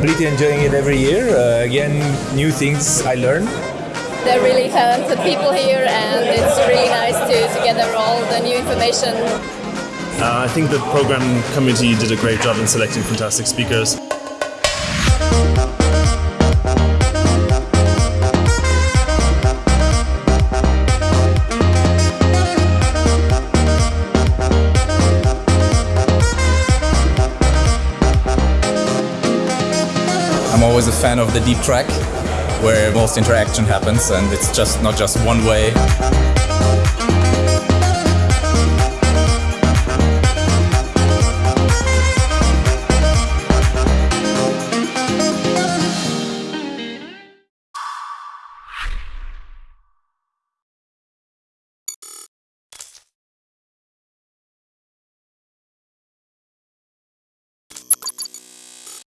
completely enjoying it every year. Uh, again, new things I learn. They're really talented people here, and it's really nice to, to gather all the new information. Uh, I think the program committee did a great job in selecting fantastic speakers. I'm always a fan of the deep track, where most interaction happens and it's just not just one way.